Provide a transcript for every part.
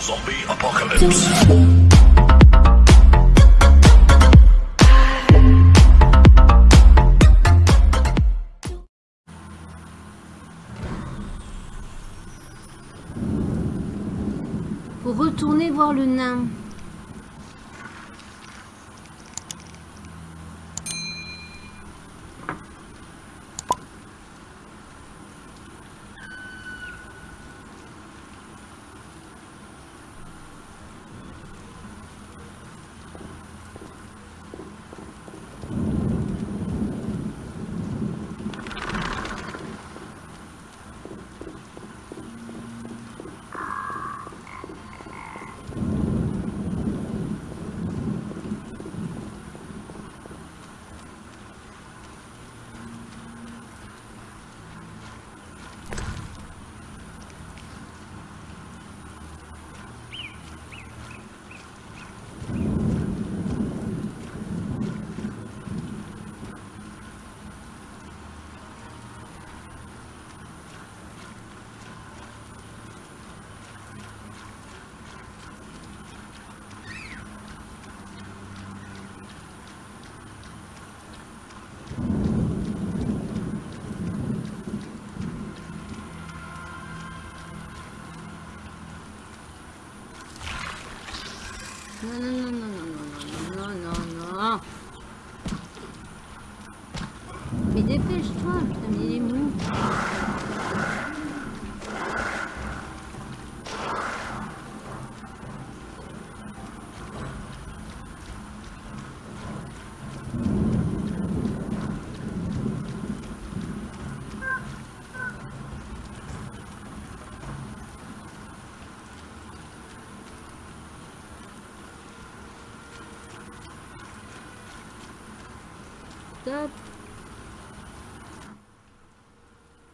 Zombie apocalypse. Faut retourner voir le nain.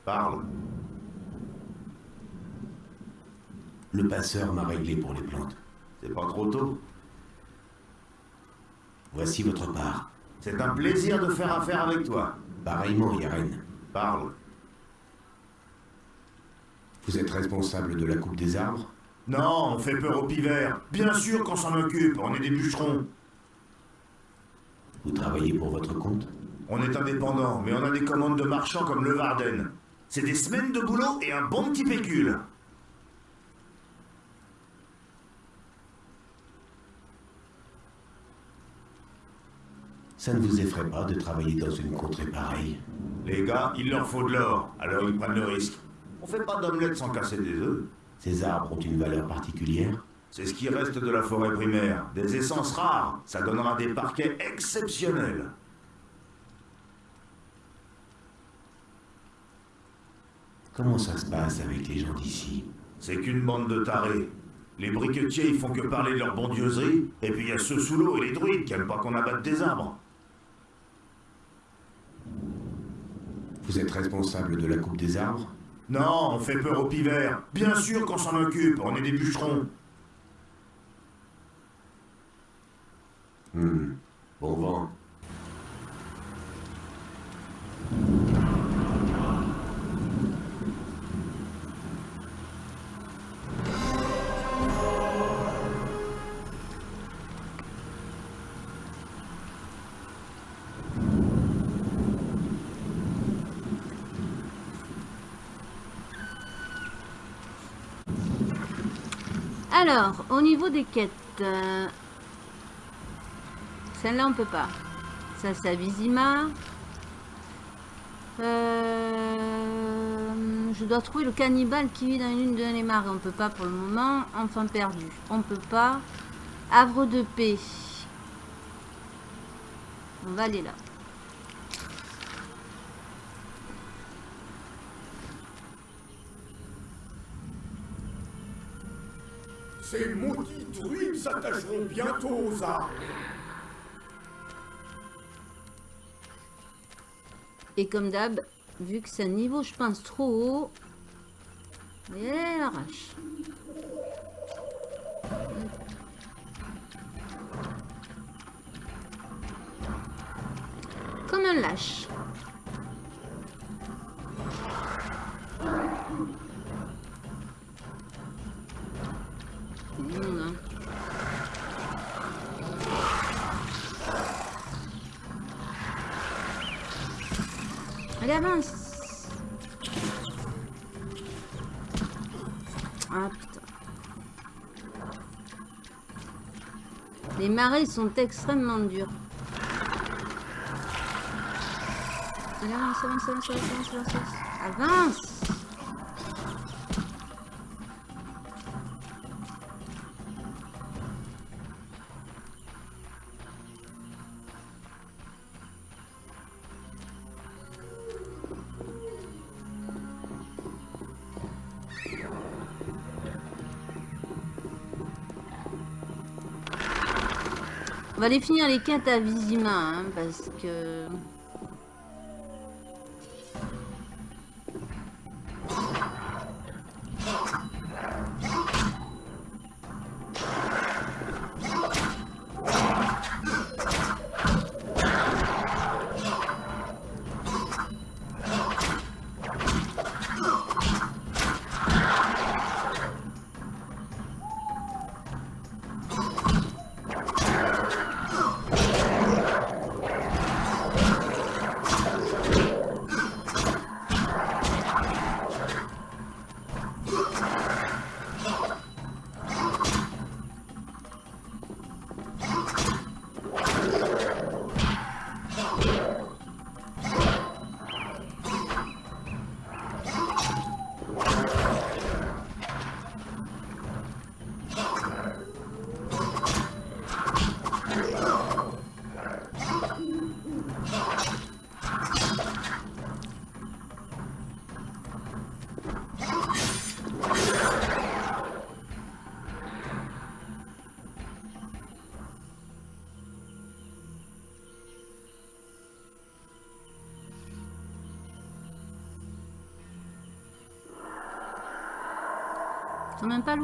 Parle. Le passeur m'a réglé pour les plantes. C'est pas trop tôt. Voici votre part. C'est un plaisir de faire affaire avec toi. Pareillement, Yaren. Parle. Vous êtes responsable de la coupe des arbres? Non, on fait peur aux pivers. Bien sûr qu'on s'en occupe, on est des bûcherons. Vous travaillez pour votre compte? On est indépendants, mais on a des commandes de marchands comme le Varden. C'est des semaines de boulot et un bon petit pécule. Ça ne vous effraie pas de travailler dans une contrée pareille? Les gars, il leur faut de l'or, alors ils prennent le risque. On fait pas d'omelette sans casser des œufs. Ces arbres ont une valeur particulière? C'est ce qui reste de la forêt primaire. Des essences rares, ça donnera des parquets exceptionnels. Comment ça se passe avec les gens d'ici C'est qu'une bande de tarés. Les briquetiers, ils font que parler de leur bondieuserie, et puis il y a ceux sous l'eau et les druides qui aiment pas qu'on abatte des arbres. Vous êtes responsable de la coupe des arbres? Non, on fait peur aux pivers. Bien sûr qu'on s'en occupe, on est des bûcherons. Hmm. Bon vent. Alors, au niveau des quêtes, euh, celle-là on peut pas. Ça c'est à. Euh, je dois trouver le cannibale qui vit dans une de les marais. On peut pas pour le moment. Enfant perdu. On peut pas. Havre de paix. On va aller là. Ces maudits druides s'attacheront bientôt aux arbres. Et comme d'hab, vu que c'est un niveau, je pense, trop haut, elle arrache. Comme un lâche. Il est immonde, hein. Allez, avance Ah putain. Les marées sont extrêmement dures. Allez, avance, avance, avance, avance, avance, avance. Va aller finir les quêtes à Vizima, hein, parce que... C'est même pas.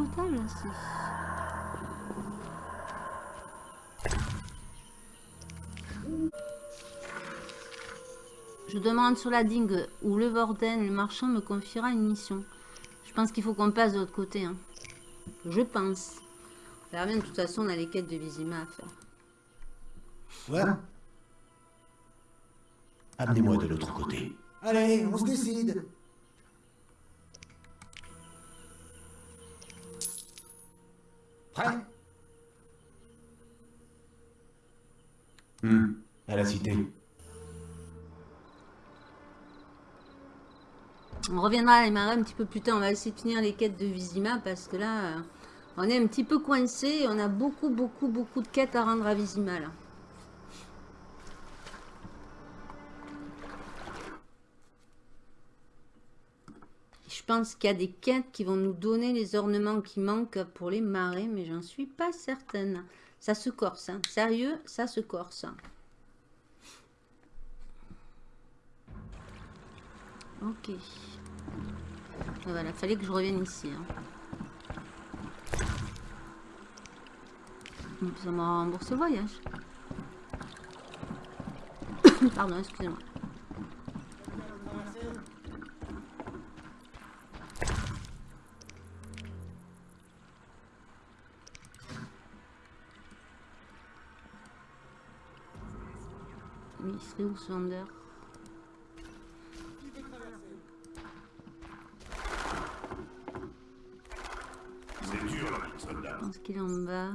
Je demande sur la digue où le Vorden, le marchand, me confiera une mission. Je pense qu'il faut qu'on passe de l'autre côté. Hein. Je pense. Verra bien, de toute façon, on a les quêtes de Vizima à faire. Voilà. Amenez-moi de l'autre côté. Allez, on se décide. On reviendra à les marais un petit peu plus tard. On va essayer de finir les quêtes de Vizima parce que là, euh, on est un petit peu coincé. On a beaucoup, beaucoup, beaucoup de quêtes à rendre à Vizima. Je pense qu'il y a des quêtes qui vont nous donner les ornements qui manquent pour les marais, mais j'en suis pas certaine. Ça se corse, hein. sérieux, ça se corse. Ok. Ah, Voilà, fallait que je revienne ici. hein. Ça m'a remboursé le voyage. Pardon, excusez-moi. Oui, il serait où ce vendeur? Qu'il en bas.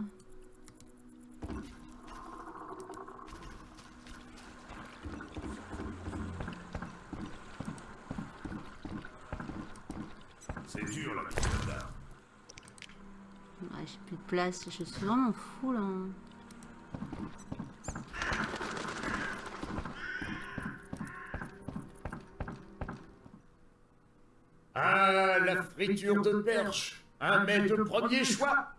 C'est dur, la. Ouais, j'ai plus de place. Je suis vraiment fou là. Ah, la friture de perche. Un mets de premier choix.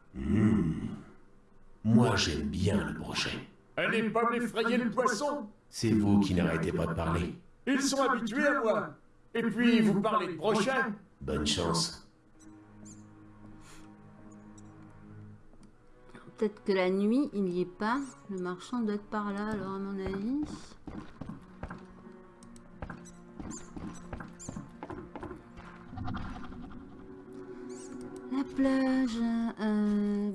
Moi, j'aime bien le brochet. Allez pas m'effrayer le poisson. C'est vous qui n'arrêtez pas de parler. Ils sont habitués à moi. Et puis, vous parlez de prochain. Bonne chance. Peut-être que la nuit, il n'y est pas. Le marchand doit être par là, alors à mon avis. La plage. euh,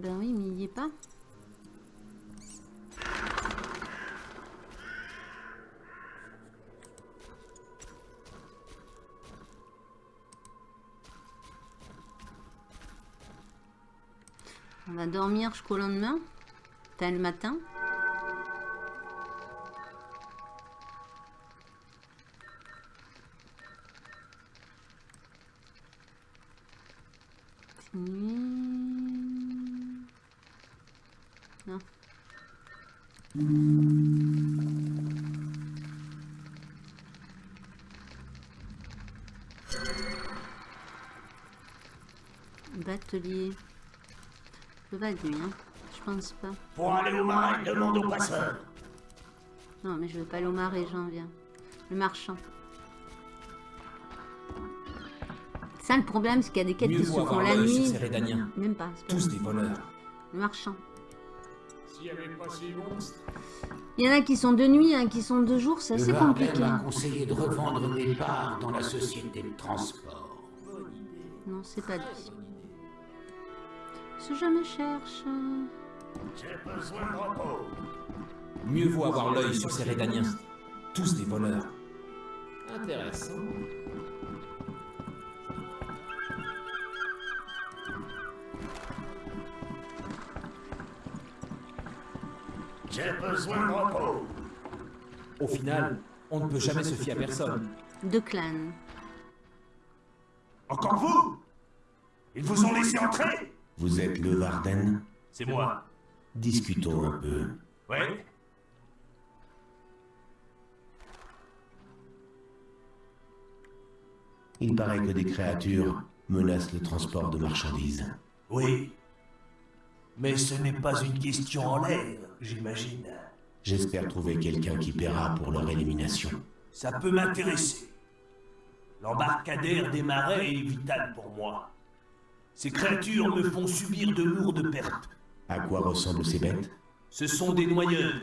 On va dormir jusqu'au lendemain. Enfin, le matin. Être nuit, hein. Je pense pas. Pour aller au marais, demande au passeur. Non, mais je veux pas aller au marais, j'en viens. Le marchand. Ça, le problème, c'est qu'il y a des quêtes Mieux qui se font la nuit. Même pas. pas Tous des voleurs. Le marchand. S'il n'y avait pas ces monstres, Il y en a qui sont de nuit, il y a qui sont de jour, c'est assez compliqué. m'a conseillé de revendre mes parts dans la société de transport. Non, c'est pas lui. Ce je me cherche. j'ai besoin de repos. Mieux vaut avoir l'œil sur ces Rédaniens. Tous des voleurs. Intéressant. J'ai besoin de repos. Au final, on ne peut jamais se fier à personne. De clan. Encore vous? Ils vous ont laissé entrer? Vous êtes le Varden C'est moi. Discutons un peu. Ouais Il paraît que des créatures menacent le transport de marchandises. Oui. Mais ce n'est pas une question en l'air, j'imagine. J'espère trouver quelqu'un qui paiera pour leur élimination. Ça peut m'intéresser. L'embarcadère des marais est vital pour moi. Ces créatures me font subir de lourdes pertes. À quoi ressemblent ces bêtes? Ce sont des noyeurs.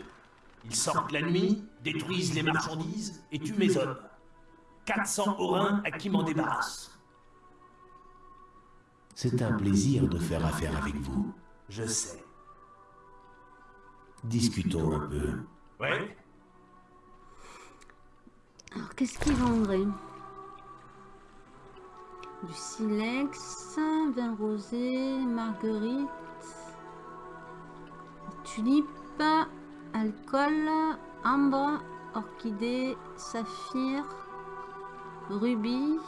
Ils sortent la nuit, détruisent les marchandises et tuent mes hommes. 400 orins à qui m'en débarrasse. C'est un plaisir de faire affaire avec vous. Je sais. Discutons un peu. Ouais Alors, qu'est-ce qu'ils vendraient? Du silex, vin rosé, marguerite, tulipe, alcool, ambre, orchidée, saphir, rubis,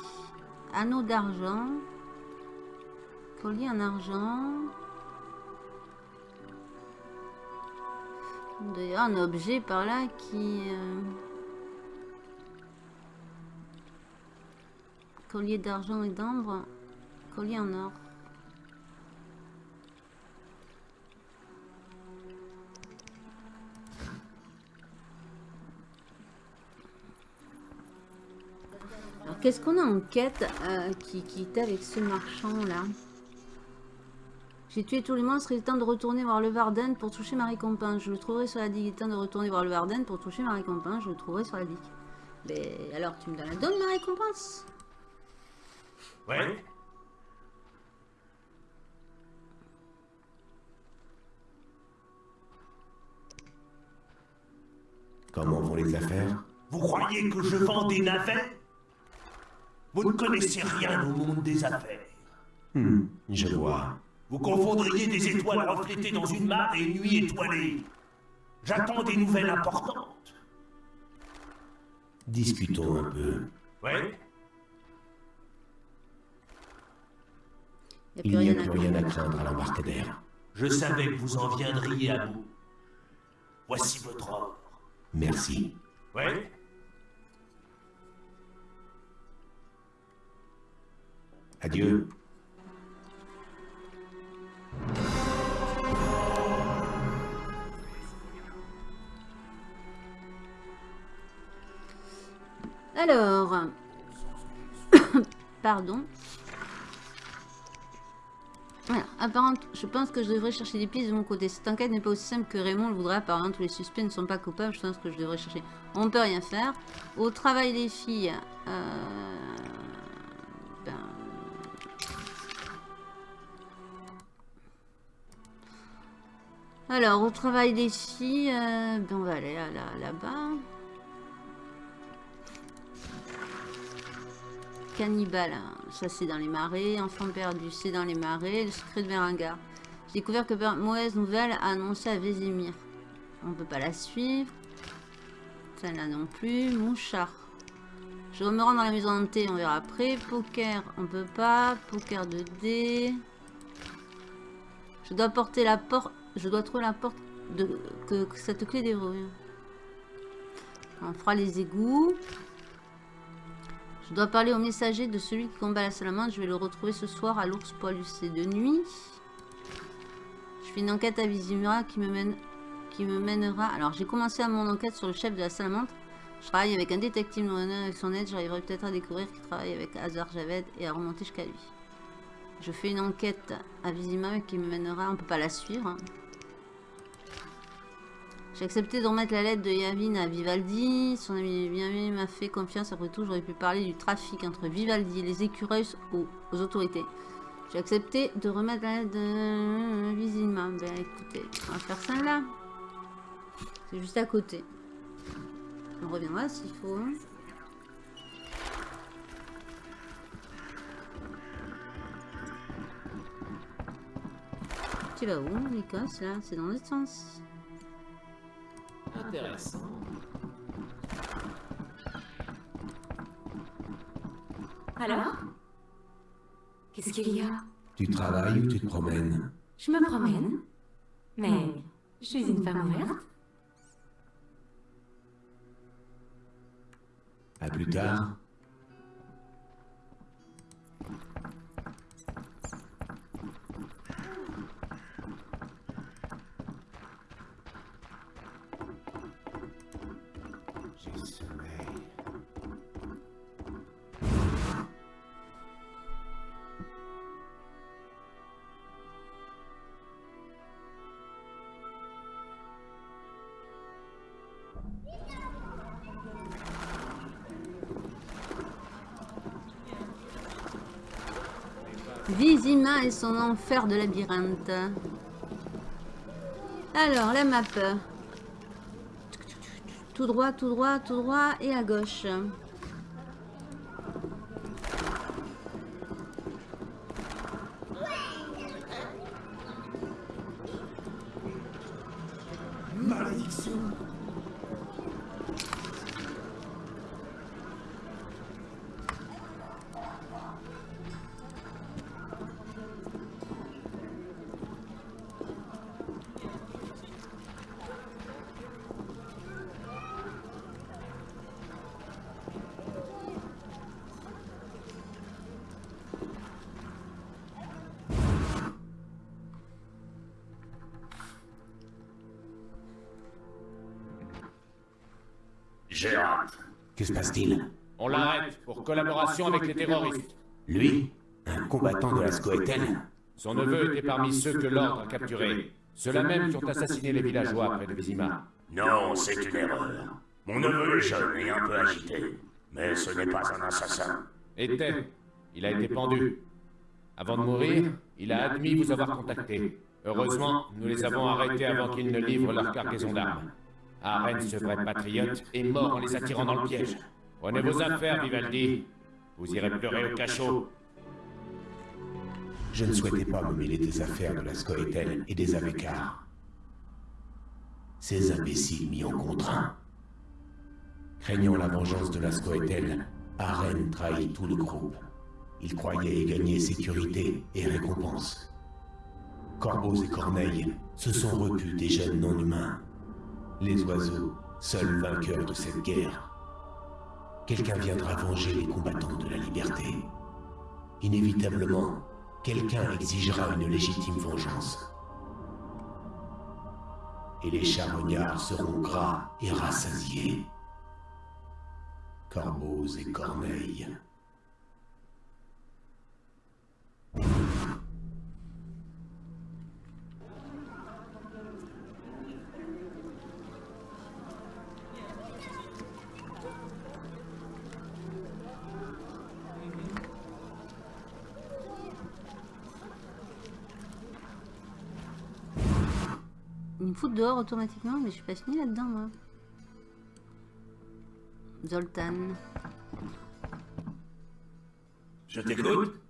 anneau d'argent, collier en argent. D'ailleurs, un objet par là qui... euh, Collier d'argent et d'ambre. Collier en or. Alors, qu'est-ce qu'on a en quête euh, qui, qui est avec ce marchand-là? J'ai tué tous les monstres, il est temps de retourner voir le Varden pour toucher ma récompense. Je le trouverai sur la digue. Il est temps de retourner voir le Varden pour toucher ma récompense. Je le trouverai sur la digue. Mais alors, tu me donnes la donne, ma récompense Ouais Comment vont les affaires? Vous croyez que je vends des navets? Vous ne connaissez rien au monde des affaires. Hmm, je vois. Vous confondriez des étoiles reflétées dans une mare et une nuit étoilée. J'attends des nouvelles importantes. Discutons un peu. Ouais Il n'y a plus rien à craindre à l'embarcadère. Je savais que vous en viendriez à bout. Voici votre or. Merci. Ouais Adieu. Alors, pardon. Voilà, apparemment, je pense que je devrais chercher des pistes de mon côté. Cette enquête n'est pas aussi simple que Raymond le voudrait. Apparemment, tous les suspects ne sont pas coupables. Je pense que je devrais chercher. On peut rien faire. Au travail des filles, euh, ben, Alors, au travail des filles, euh, ben, on va aller à la- là-bas. Cannibale, hein, ça c'est dans les marais. Enfant perdu, c'est dans les marais. Le secret de Berengar. J'ai découvert que mauvaise nouvelle a annoncé à Vézimir. On peut pas la suivre. Celle-là non plus. Mouchard. Je dois me rendre dans la maison hantée, on verra après. Poker, on peut pas. Poker 2D. Je dois porter la porte. Je dois trouver la porte de que, que cette clé déverrouille. On fera les égouts. Je dois parler au messager de celui qui combat la salamandre. Je vais le retrouver ce soir à l'ours poilu. C'est de nuit. Je fais une enquête à Vizimura qui me mènera. Alors j'ai commencé à mon enquête sur le chef de la salamandre. Je travaille avec un détective noir avec son aide. J'arriverai peut-être à découvrir qu'il travaille avec Hazar Javed et à remonter jusqu'à lui. Je fais une enquête à Vizima qui me mènera. On peut pas la suivre. hein. J'ai accepté de remettre la lettre de Yavin à Vivaldi. Son ami Vivaldi m'a fait confiance. Après tout, j'aurais pu parler du trafic entre Vivaldi et les écureuils aux, aux autorités. J'ai accepté de remettre la lettre de Vizima. Ben écoutez, on va faire ça là. C'est juste à côté. On reviendra s'il faut. hein. Tu vas où, Nikos, là C'est dans l'autre sens. Intéressant. Alors Qu'est-ce qu'il y a? Tu travailles ou tu te promènes? Je me promène. Mais je suis une femme ouverte. À plus tard. Son enfer de labyrinthe. Alors, la map. Tout droit, tout droit, tout droit et à gauche. Avec les terroristes. Lui Un combattant de la Scoetel Son neveu était parmi ceux que l'ordre a capturés. Ceux-là même qui ont assassiné les villageois près de Vizima. Non, c'est une erreur. Mon neveu est jeune et un peu agité. Mais ce n'est pas un assassin. Était. Il a été pendu. Avant de mourir, il a admis vous avoir contacté. Heureusement, nous les avons arrêtés avant qu'ils ne livrent leur cargaison d'armes. Aren, ce vrai patriote, est mort en les attirant dans le piège. Prenez vos affaires, Vivaldi. Vous irez pleurer au cachot. Je ne souhaitais pas me mêler des affaires de la Scoetel et des Avekars. Ces imbéciles m'y ont contraint. Craignant la vengeance de la Scoetel, Aren trahit tout le groupe. Il croyait y gagner sécurité et récompense. Corbeaux et corneilles se sont repus des jeunes non-humains. Les oiseaux, seuls vainqueurs de cette guerre. Quelqu'un viendra venger les combattants de la liberté. Inévitablement, quelqu'un exigera une légitime vengeance. Et les charognards seront gras et rassasiés. Corbeaux et corneilles. Dehors automatiquement, mais je suis pas fini là-dedans, moi. Zoltan. Je t'écoute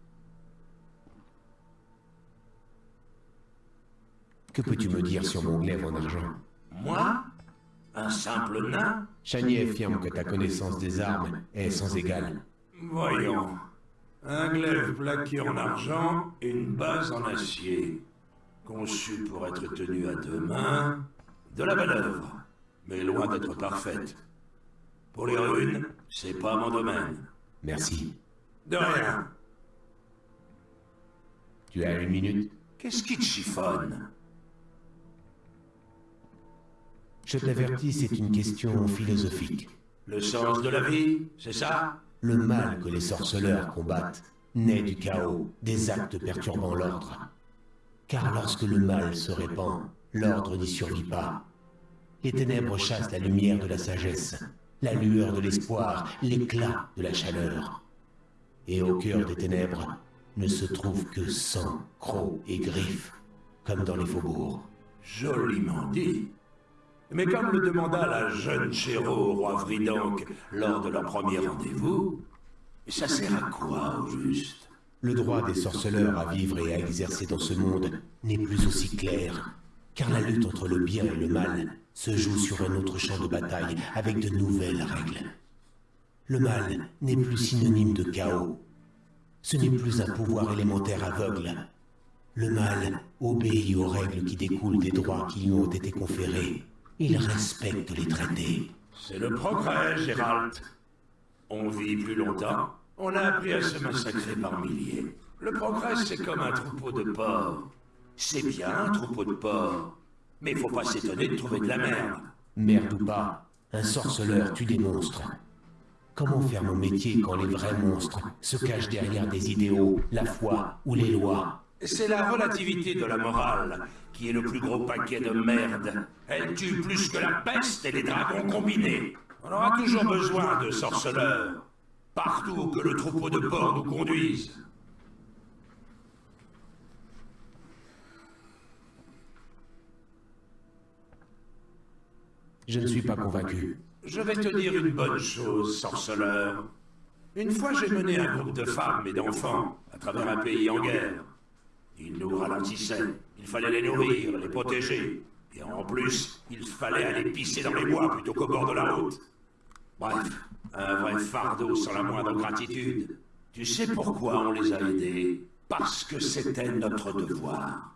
Que peux-tu me dire sur mon glaive en argent Moi Un simple nain Chanier affirme que ta connaissance des armes est sans égale. Voyons. Un glaive plaqué en argent et une base en acier. Conçu pour être tenu à deux mains. De la belle œuvre, mais loin d'être parfaite. Pour les runes, c'est pas mon domaine. Merci. De rien. Tu as une minute? Qu'est-ce qui te chiffonne? Je t'avertis, c'est une question philosophique. Le sens de la vie, c'est ça? Le mal que les sorceleurs combattent naît du chaos, des actes perturbant l'ordre. Car lorsque le mal se répand, l'ordre n'y survit pas. Les ténèbres chassent la lumière de la sagesse, la lueur de l'espoir, l'éclat de la chaleur. Et au cœur des ténèbres ne se trouve que sang, crocs et griffes, comme dans les faubourgs. Joliment dit. Mais comme le demanda la jeune Chéro au roi Vridank lors de leur premier rendez-vous, ça sert à quoi au juste? Le droit des sorceleurs à vivre et à exercer dans ce monde n'est plus aussi clair, car la lutte entre le bien et le mal se joue sur un autre champ de bataille avec de nouvelles règles. Le mal n'est plus synonyme de chaos. Ce n'est plus un pouvoir élémentaire aveugle. Le mal obéit aux règles qui découlent des droits qui lui ont été conférés. Il respecte les traités. C'est le progrès, Gérald. On vit plus longtemps. On a appris à se massacrer par milliers. Le progrès, c'est comme un troupeau de porcs. C'est bien un troupeau de porcs. Mais faut pas s'étonner de trouver de la merde. Merde ou pas, un sorceleur tue des monstres. Comment faire mon métier quand les vrais monstres se cachent derrière des idéaux, la foi ou les lois? C'est la relativité de la morale qui est le plus gros paquet de merde. Elle tue plus que la peste et les dragons combinés. On aura toujours besoin de sorceleurs. Partout que le troupeau de porcs nous conduise. Je ne suis pas convaincu. Je vais te dire une bonne chose, sorceleur. Une fois, j'ai mené un groupe de femmes et d'enfants à travers un pays en guerre. Ils nous ralentissaient. Il fallait les nourrir, les protéger. Et en plus, il fallait aller pisser dans les bois plutôt qu'au bord de la route. Bref, un vrai fardeau sans la moindre gratitude. Tu sais pourquoi on les a aidés. Parce que c'était notre devoir.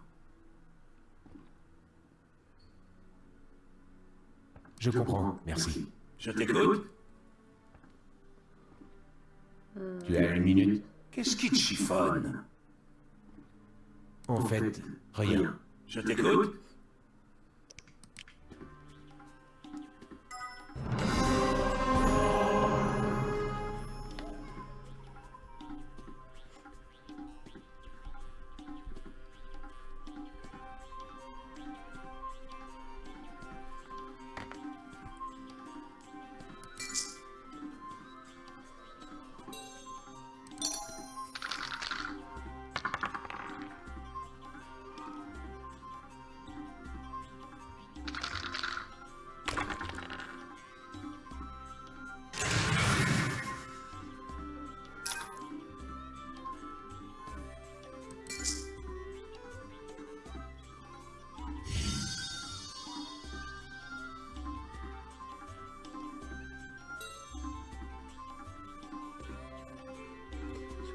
Je comprends, merci. Je t'écoute. Tu as une minute. Qu'est-ce qui te chiffonne? En fait, rien. Je t'écoute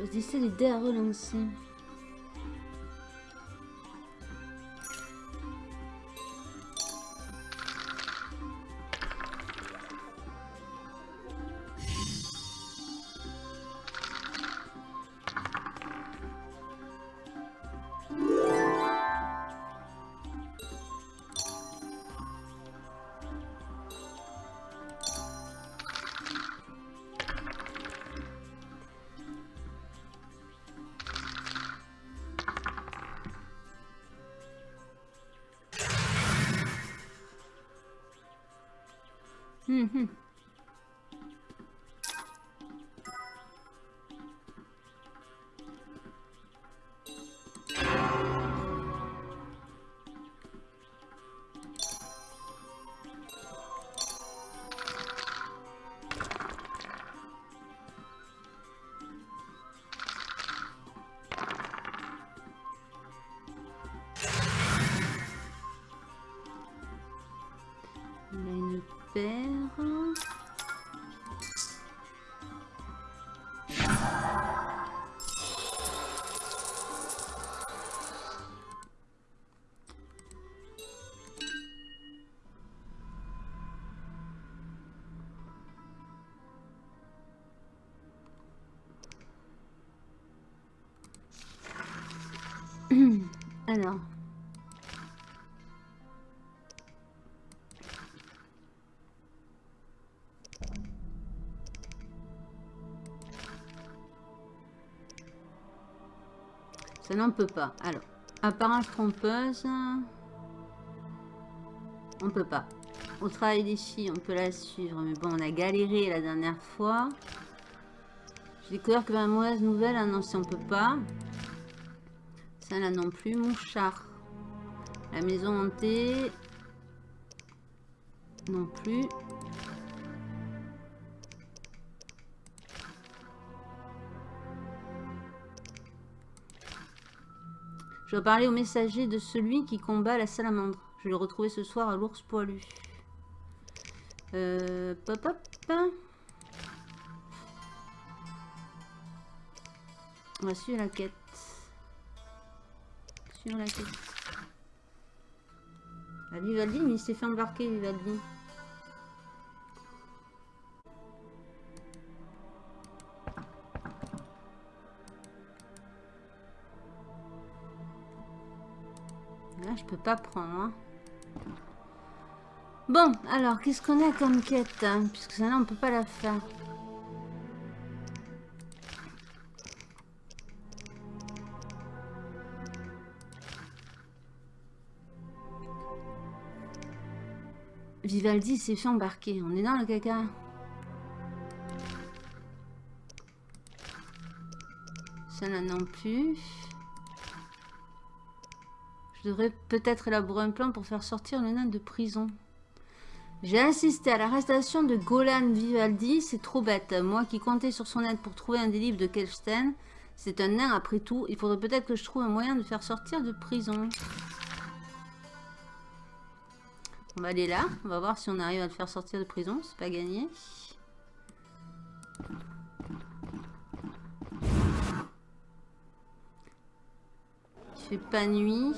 Choisissez les dés à relancer. Alors. Ça n'en peut pas. Alors, apparence trompeuse. On peut pas. Au travail des filles, on peut la suivre. Mais bon, on a galéré la dernière fois. J'ai découvert que ma mauvaise nouvelle, annoncée, on peut pas. Là non plus. Mouchard. La maison hantée. Non plus. Je dois parler au messager de celui qui combat la salamandre. Je l'ai retrouvé ce soir à l'ours poilu. Euh, pop, va suivre la quête. La quête. Ah, il s'est fait embarquer, Vivaldi. Là, je peux pas prendre. hein. Bon, alors, qu'est-ce qu'on a comme quête hein, Puisque ça, là, on peut pas la faire. Vivaldi s'est fait embarquer. On est dans le caca. Ça là non plus. Je devrais peut-être élaborer un plan pour faire sortir le nain de prison. J'ai assisté à l'arrestation de Golan Vivaldi, c'est trop bête. Moi qui comptais sur son aide pour trouver un des livres de Kelstein, c'est un nain après tout. Il faudrait peut-être que je trouve un moyen de faire sortir de prison. On va aller là, on va voir si on arrive à le faire sortir de prison, c'est pas gagné. Il fait pas nuit.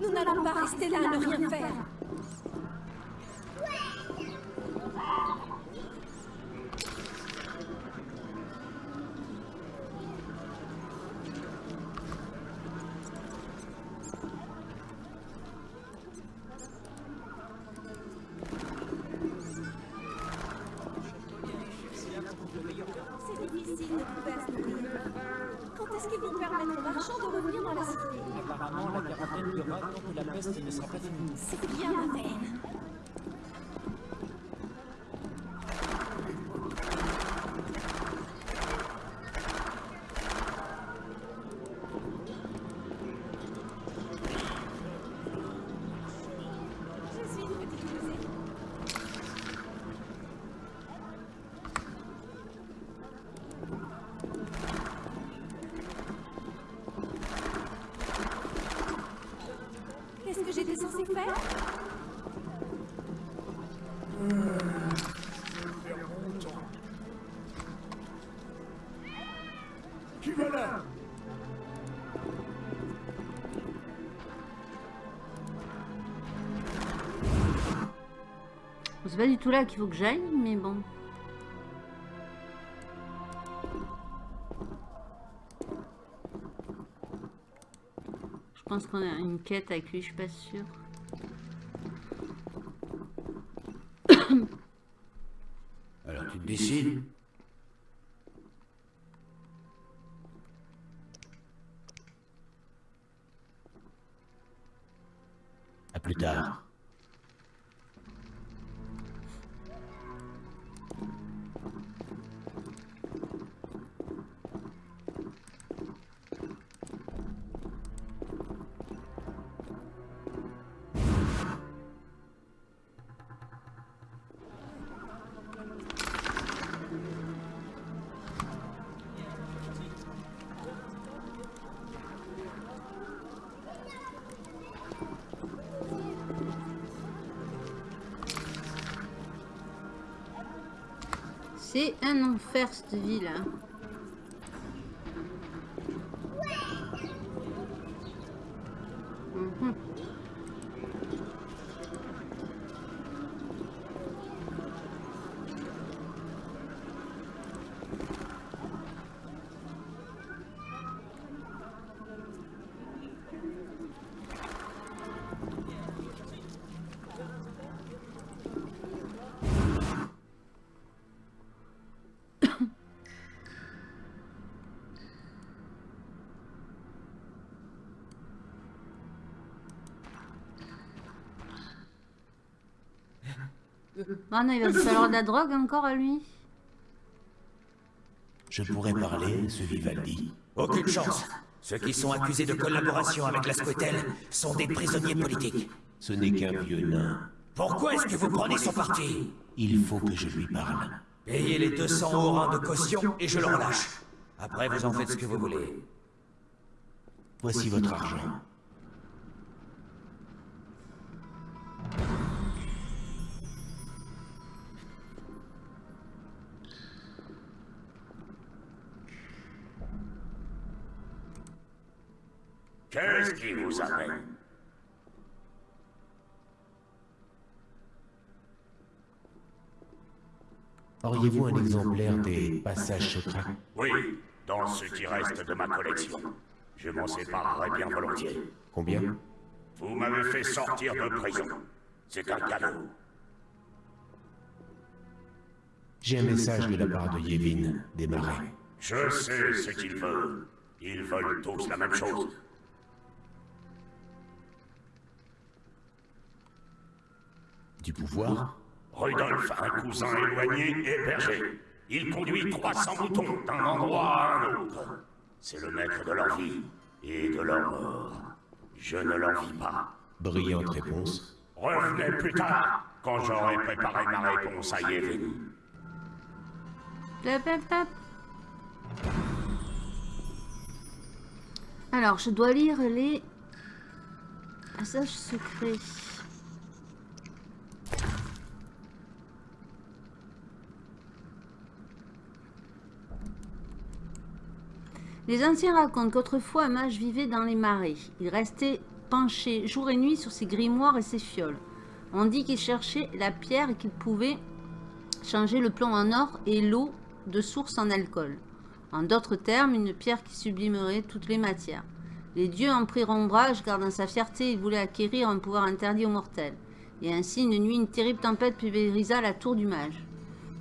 Nous n'allons pas rester là à ne rien faire. C'est pas du tout là qu'il faut que j'aille, mais bon. Je pense qu'on a une quête avec lui, je suis pas sûre. C'est un enfer cette ville. hein. Ah non, il va lui falloir de la drogue encore à lui. Je pourrais parler, ce Vivaldi. Aucune chance. Ceux qui sont accusés de collaboration avec la Squetel sont des prisonniers politiques. Ce n'est qu'un vieux nain. Pourquoi est-ce que vous prenez son parti? Il faut que je lui parle. Payez les 200 orins de caution et je le relâche. Après, vous en faites ce que vous voulez. Voici votre argent. Qu'est-ce qui vous amène? Auriez-vous un exemplaire des passages secrets? Oui, dans ce qui reste de ma collection. Je m'en séparerai bien volontiers. Combien? Vous m'avez fait sortir de prison. C'est un cadeau. J'ai un message de la part de Yevin, des marais. Je sais ce qu'ils veulent. Ils veulent tous la même chose. Du pouvoir Rudolf, un cousin éloigné, est berger. Il conduit 300 moutons d'un endroit à un autre. C'est le maître de leur vie et de leur mort. Je ne l'envie pas. Brillante réponse. Revenez plus tard, quand j'aurai préparé ma réponse à Yevin. Alors, je dois lire les passages secrets. Les anciens racontent qu'autrefois un mage vivait dans les marais. Il restait penché jour et nuit sur ses grimoires et ses fioles. On dit qu'il cherchait la pierre et qu'il pouvait changer le plomb en or et l'eau de source en alcool. En d'autres termes, une pierre qui sublimerait toutes les matières. Les dieux en prirent ombrage car dans sa fierté, il voulait acquérir un pouvoir interdit aux mortels. Et ainsi, une nuit, une terrible tempête pulvérisa la tour du mage.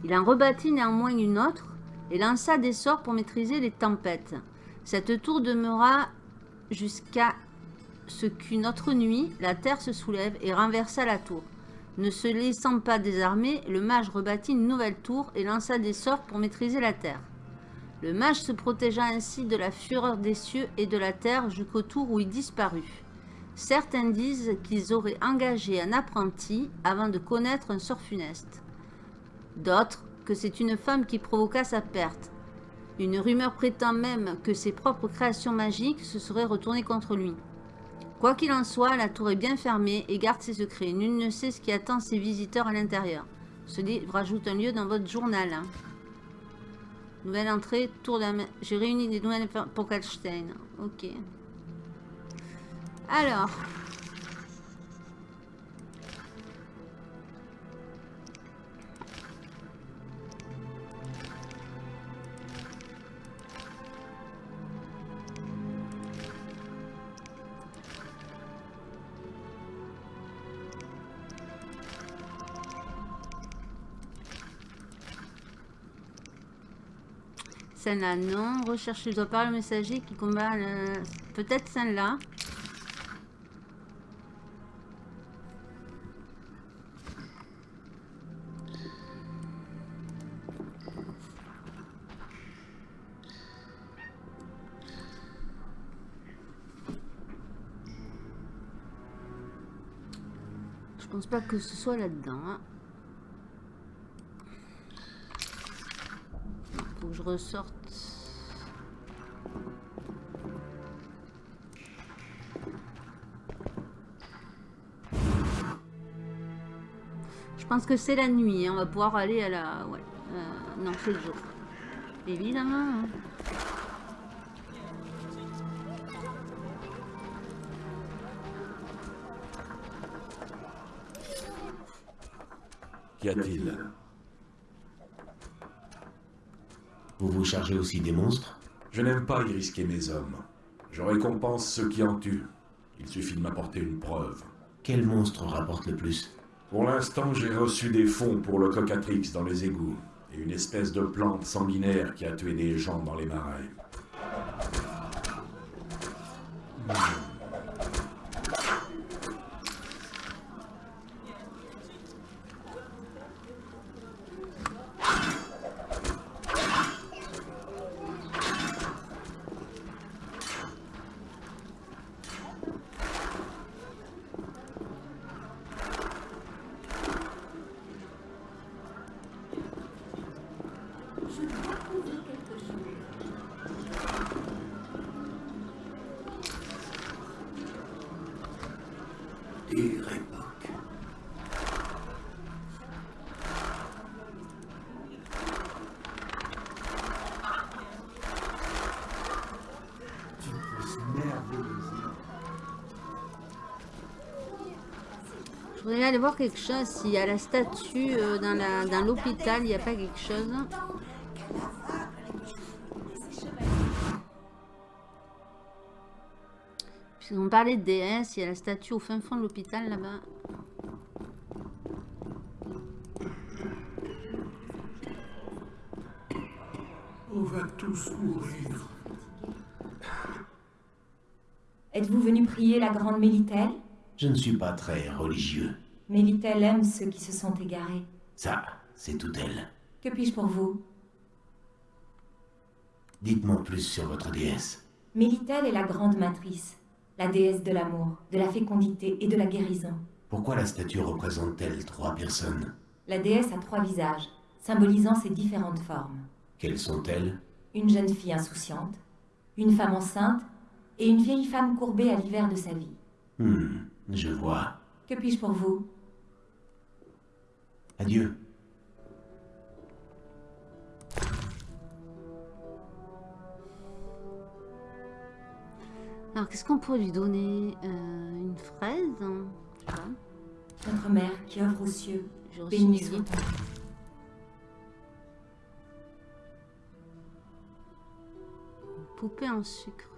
Il en rebâtit néanmoins une autre et lança des sorts pour maîtriser les tempêtes. Cette tour demeura jusqu'à ce qu'une autre nuit, la terre se soulève et renversa la tour. Ne se laissant pas désarmer, le mage rebâtit une nouvelle tour et lança des sorts pour maîtriser la terre. Le mage se protégea ainsi de la fureur des cieux et de la terre jusqu'au tour où il disparut. Certains disent qu'ils auraient engagé un apprenti avant de connaître un sort funeste. D'autres que c'est une femme qui provoqua sa perte. Une rumeur prétend même que ses propres créations magiques se seraient retournées contre lui. Quoi qu'il en soit, la tour est bien fermée et garde ses secrets. Nul ne sait ce qui attend ses visiteurs à l'intérieur. Ce livre ajoute un lieu dans votre journal. hein. Nouvelle entrée, tour de J'ai réuni des nouvelles pour Kalstein. Ok. Alors. Celle-là, non. Recherche, je dois parler au messager qui combat le... Peut-être celle-là. Je pense pas que ce soit là-dedans. hein. Faut je ressorte. Je pense que c'est la nuit. hein. On va pouvoir aller à la... Ouais. Euh, non, c'est le jour. Évidemment. hein. Qu'y a-t-il? Vous chargez aussi des monstres? Je n'aime pas y risquer mes hommes. Je récompense ceux qui en tuent. Il suffit de m'apporter une preuve. Quel monstre rapporte le plus? Pour l'instant, j'ai reçu des fonds pour le cocatrix dans les égouts et une espèce de plante sanguinaire qui a tué des gens dans les marais. Quelque chose. S'il y a la statue euh, dans la- dans l'hôpital, il n'y a pas quelque chose? Puisqu'on parlait de déesse, il y a la statue au fin fond de l'hôpital là-bas. On va tous mourir. Êtes-vous venu prier la grande Mélitel Je ne suis pas très religieux. Mélitel aime ceux qui se sont égarés. Ça, c'est tout elle. Que puis-je pour vous? Dites-moi plus sur votre déesse. Mélitel est la grande matrice, la déesse de l'amour, de la fécondité et de la guérison. Pourquoi la statue représente-t-elle trois personnes? La déesse a trois visages, symbolisant ses différentes formes. Quelles sont-elles? Une jeune fille insouciante, une femme enceinte et une vieille femme courbée à l'hiver de sa vie. Hmm, je vois. Que puis-je pour vous? Adieu. Alors, qu'est-ce qu'on pourrait lui donner Euh, Une fraise hein Je sais pas. Notre mère qui œuvre aux cieux, bénie une soit poupée en sucre.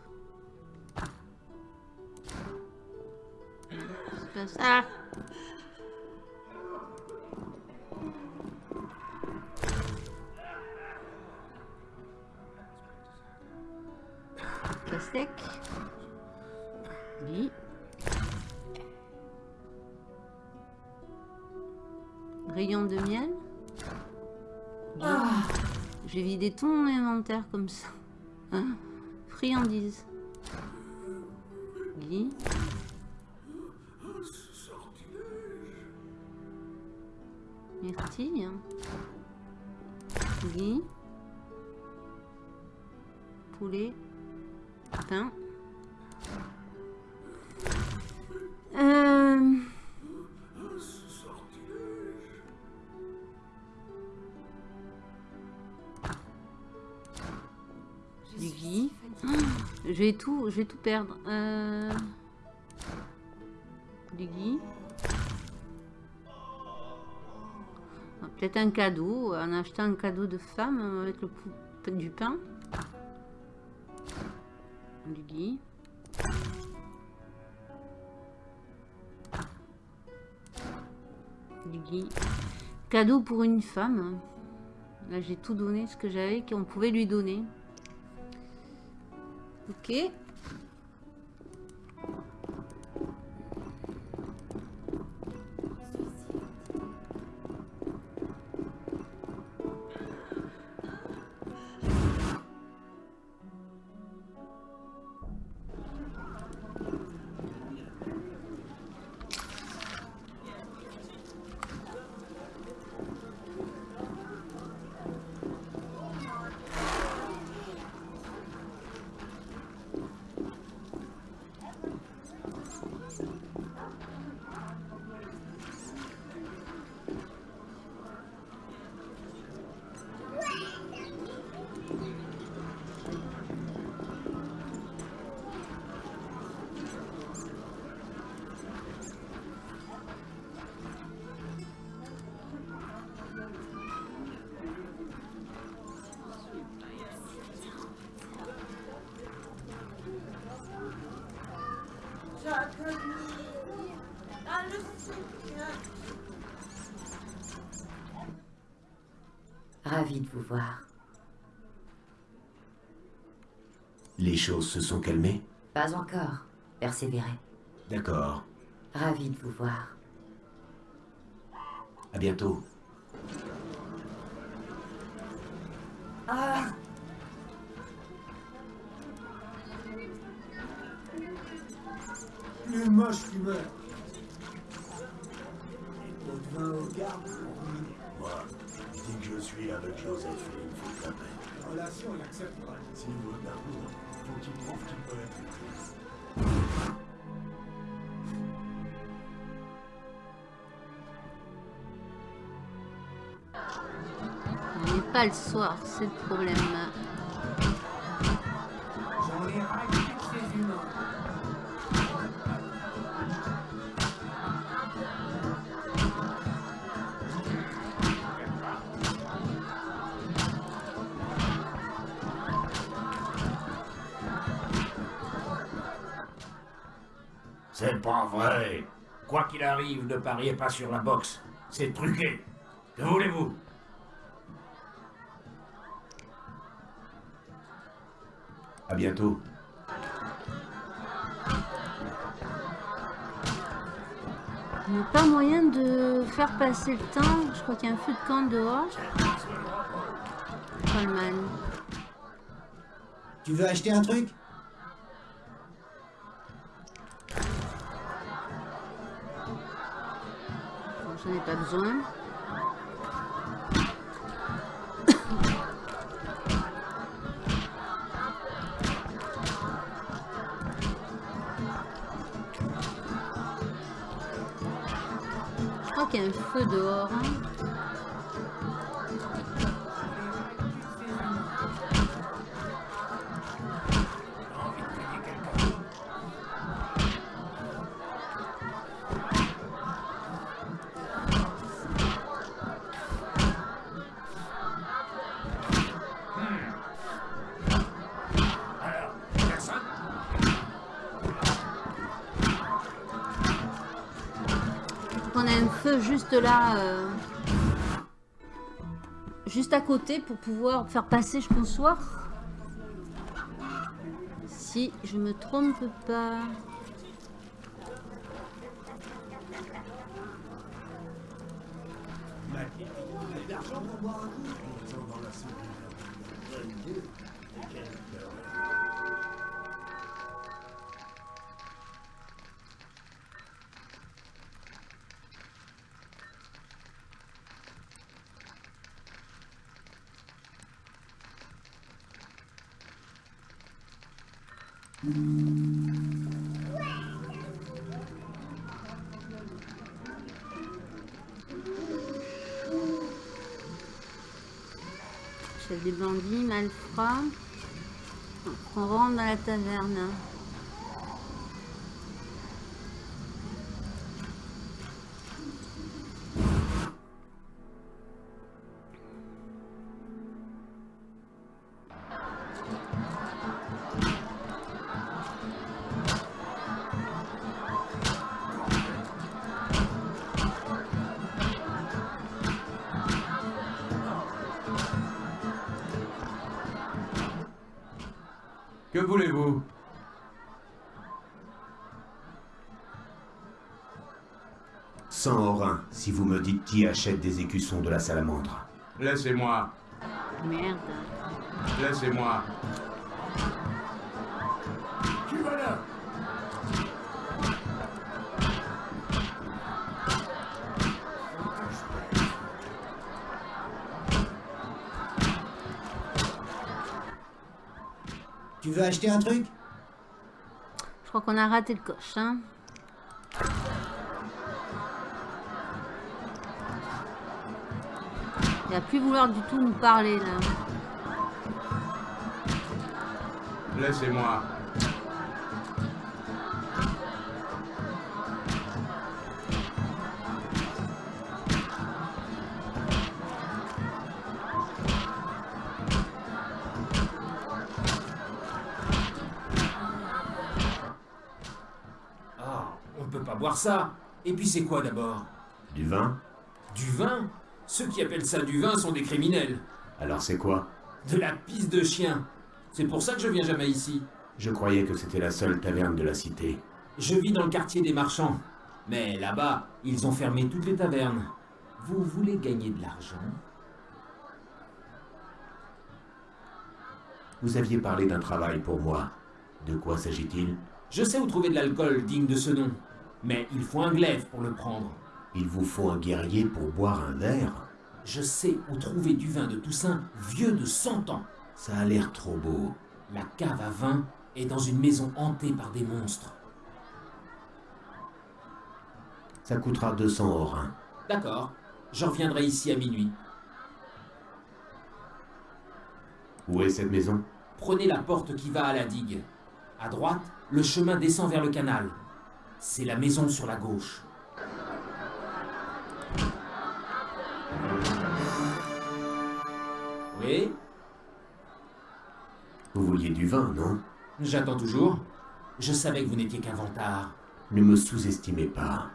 C'est ça. Oui. Rayon de miel. Ah, J'ai vidé tout mon inventaire comme ça. Hein? Friandises. Guy. Myrtille. Guy. Poulet. Pain. Euh... Je vais tout, je vais tout perdre. Euh... Du Guy. Ah, Peut-être un cadeau, en achetant un cadeau de femme avec le du pain. Guy. Du Guy. Cadeau pour une femme. Là, j'ai tout donné, ce que j'avais, qu'on pouvait lui donner. Ok. Choses se sont calmées Pas encore. Persévérez. D'accord. Ravi de vous voir. À bientôt. Ah Les moches qui meurent. Pas le soir, c'est le problème. C'est pas vrai. Quoi qu'il arrive, ne pariez pas sur la boxe. C'est truqué. Que voulez-vous? À bientôt. Il n'y a pas moyen de faire passer le temps. Je crois qu'il y a un feu de camp dehors. Coleman. Tu veux acheter un truc? Bon, J'en ai pas besoin. Crois qu'il y a un feu dehors. Là. euh, Juste à côté pour pouvoir faire passer jusqu'au soir. Si je me trompe pas. Que voulez-vous? Cent orins, si vous me dites qui achète des écussons de la salamandre. Laissez-moi, Merde. laissez-moi. Veux acheter un truc? Je crois qu'on a raté le coche. Hein. Il va plus vouloir du tout nous parler là. Laissez-moi. Ça. Et puis c'est quoi d'abord? Du vin Du vin? Ceux qui appellent ça du vin sont des criminels. Alors c'est quoi? De la pisse de chien. C'est pour ça que je viens jamais ici. Je croyais que c'était la seule taverne de la cité. Je vis dans le quartier des marchands. Mais là-bas, ils ont fermé toutes les tavernes. Vous voulez gagner de l'argent? Vous aviez parlé d'un travail pour moi. De quoi s'agit-il? Je sais où trouver de l'alcool digne de ce nom. Mais il faut un glaive pour le prendre. Il vous faut un guerrier pour boire un verre Je sais où trouver du vin de Toussaint vieux de 100 ans. Ça a l'air trop beau. La cave à vin est dans une maison hantée par des monstres. Ça coûtera 200 orins. D'accord. Je reviendrai ici à minuit. Où est cette maison? Prenez la porte qui va à la digue. À droite, le chemin descend vers le canal. C'est la maison sur la gauche. Oui Vous vouliez du vin, non? J'attends toujours. Je savais que vous n'étiez qu'un vantard. Ne me sous-estimez pas.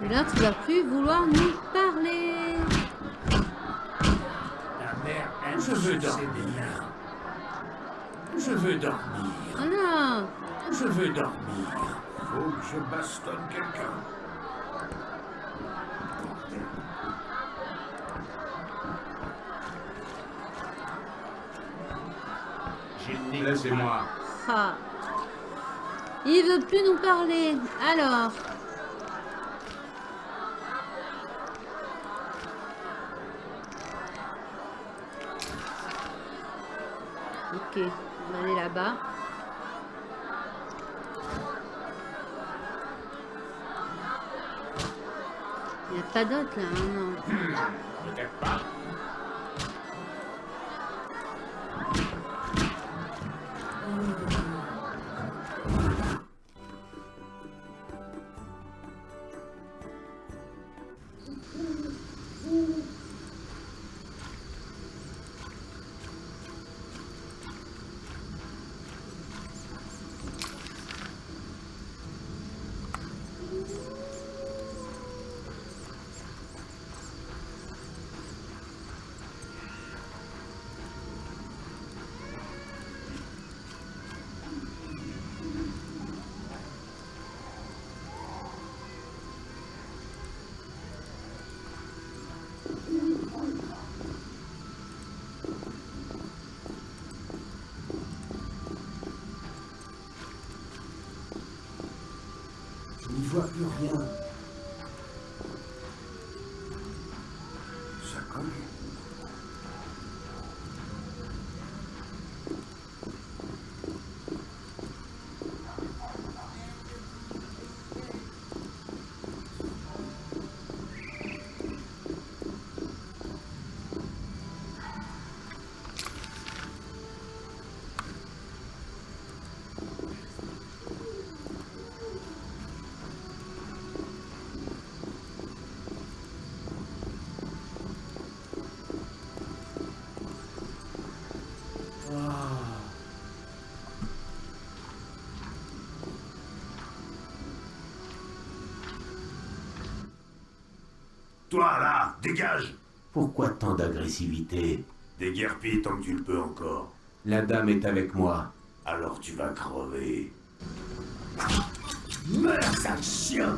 Et là, tu vas plus vouloir nous parler. La mère, elle, je veux dormir. Je veux dormir. Voilà. Je veux dormir. Faut que je bastonne quelqu'un. Laissez-moi. Ah. Il veut plus nous parler. Alors. Ok, on aller là-bas. Il n'y a pas d'autre là, hein, non. Toi, là, dégage Pourquoi tant d'agressivité? Déguerpis tant que tu le peux encore. La dame est avec moi. Alors tu vas crever. Meurs, sale chien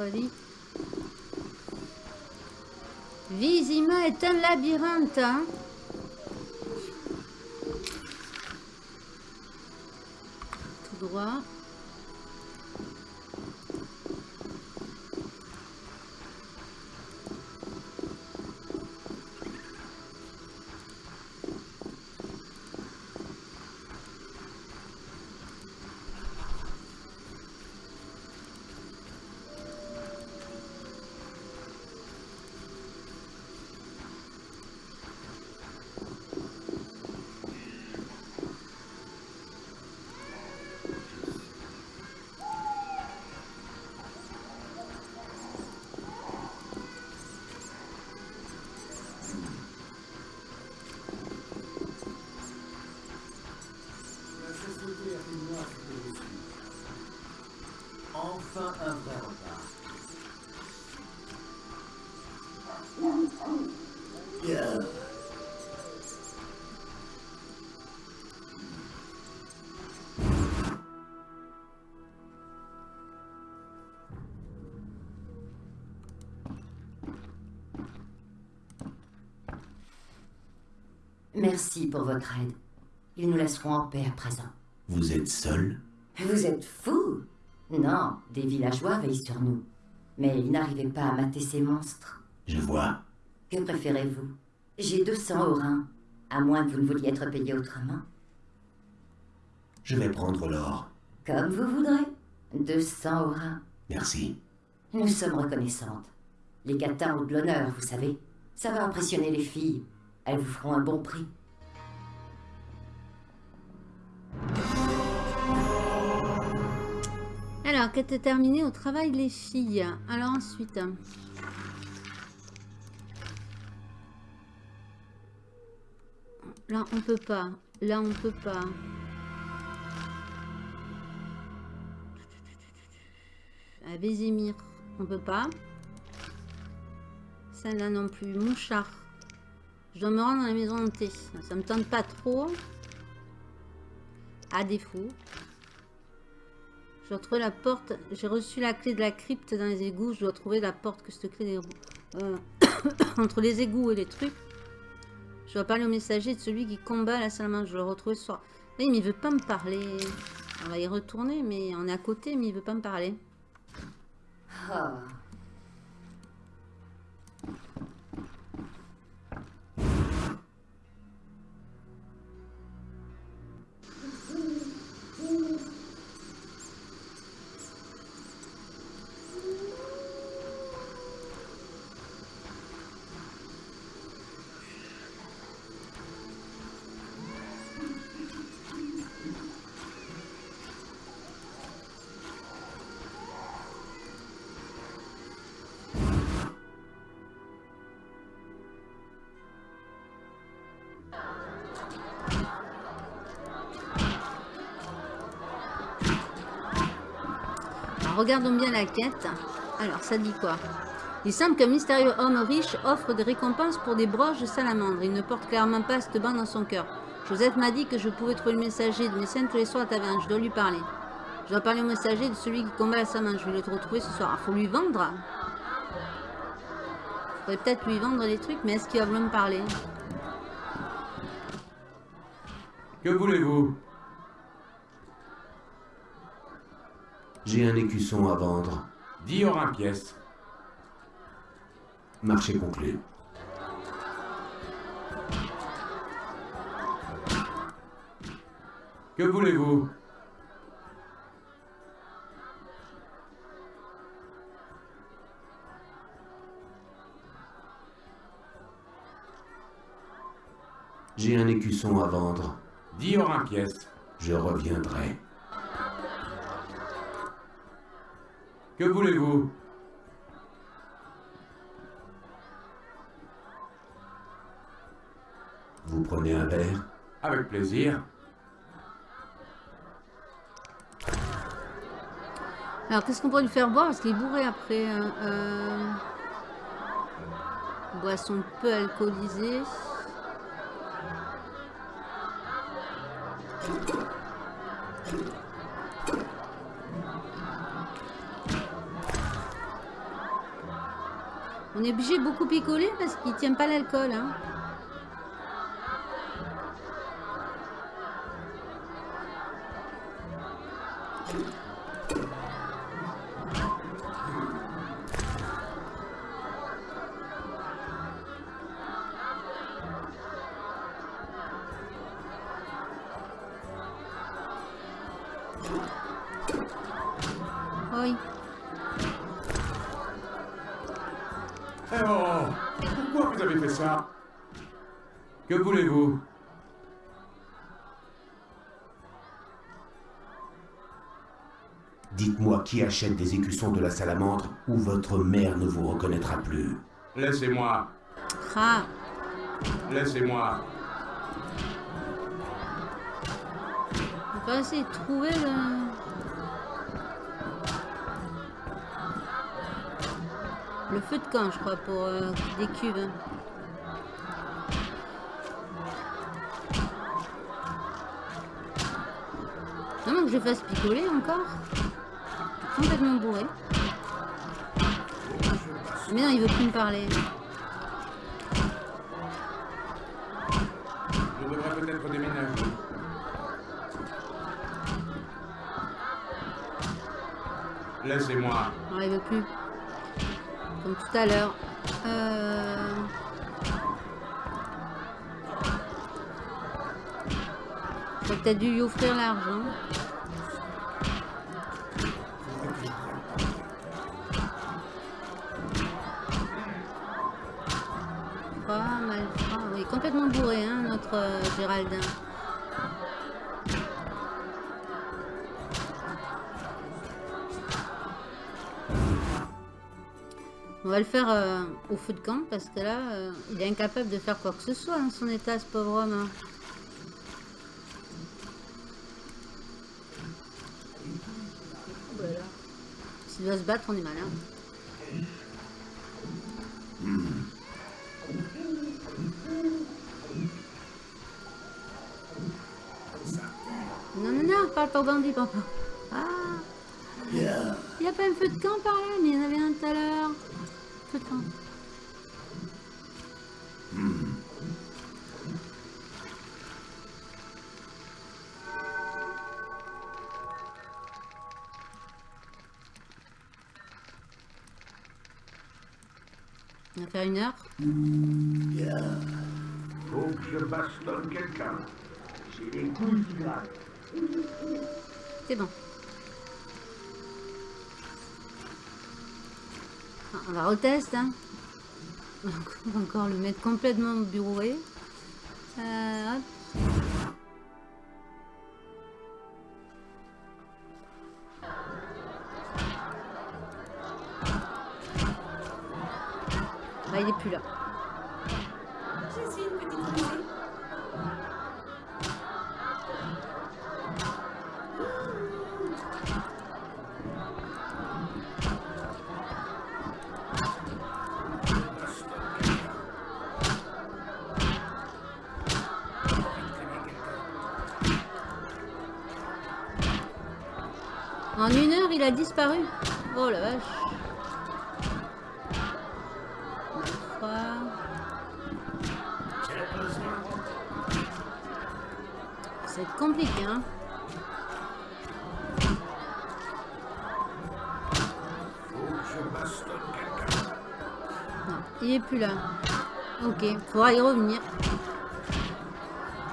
folie. Vizima est un labyrinthe. Hein? Merci pour votre aide. Ils nous laisseront en paix à présent. Vous êtes seul? Vous êtes fous Non, des villageois veillent sur nous. Mais ils n'arrivaient pas à mater ces monstres. Je vois. Que préférez-vous? J'ai 200 orins, à moins que vous ne vouliez être payé autrement. Je vais prendre l'or. Comme vous voudrez. 200 orins. Merci. Nous sommes reconnaissantes. Les catins ont de l'honneur, vous savez. Ça va impressionner les filles. Elles vous feront un bon prix. Alors, quête terminée au travail les filles? Alors ensuite. Là, on peut pas. Là, on peut pas. À on peut pas. Celle-là non plus. Mouchard. Je dois me rendre dans la maison hantée. Ça me tente pas trop. À défaut. Je dois trouver la porte. J'ai reçu la clé de la crypte dans les égouts. Je dois trouver la porte que cette clé. Euh, entre les égouts et les trucs. Je dois parler au messager de celui qui combat la salamandre. Je dois le retrouver ce soir. Mais il veut pas me parler. On va y retourner, mais on est à côté, mais il veut pas me parler. Oh. Regardons bien la quête. Alors, ça dit quoi? Il semble qu'un mystérieux homme riche offre des récompenses pour des broches de salamandre. Il ne porte clairement pas cette bande dans son cœur. Joseph m'a dit que je pouvais trouver le messager de mes scènes tous les soirs à taverne. Je dois lui parler. Je dois parler au messager de celui qui combat la salamandre. Je vais le retrouver ce soir. Il faut lui vendre? Il faudrait peut-être lui vendre des trucs, mais est-ce qu'il va vouloir me parler? Que voulez-vous? J'ai un écusson à vendre. 10 orins pièce. Marché conclu. Que voulez-vous? J'ai un écusson à vendre. 10 orins pièce. Je reviendrai. Que voulez-vous? Vous prenez un verre? Avec plaisir. Alors, qu'est-ce qu'on pourrait lui faire boire? Parce qu'il est bourré après. hein, euh, Boisson peu alcoolisée. On est obligé de beaucoup picoler parce qu'il tient pas l'alcool. Hein. Qui achète des écussons de la salamandre ou votre mère ne vous reconnaîtra plus. Laissez-moi. Ah, Laissez-moi. on va essayer de trouver le... Le feu de camp, je crois, pour euh, des cuves. hein. Non, que je fasse picoler encore. Complètement bourré. Mais non, il veut plus me parler. Je devrais peut-être déménager. Laissez-moi. Non, il veut plus. Comme tout à l'heure. Euh... T'as peut-être dû lui offrir l'argent. Complètement bourré, hein, notre euh. On va le faire euh, au feu de camp parce que là, euh, il est incapable de faire quoi que ce soit dans son état, ce pauvre homme. hein. S'il doit se battre, on est malin. Au bandit, papa. Ah Il n'y a pas un feu de camp par là, mais il y en avait un tout à l'heure. Feu de camp. On va faire une heure. Faut que je bastonne quelqu'un. J'ai les couilles qui. C'est bon. Ah, On va retester. Hein. On va encore le mettre complètement bourré. Euh, hop. Est plus là. Ok, faudra y revenir.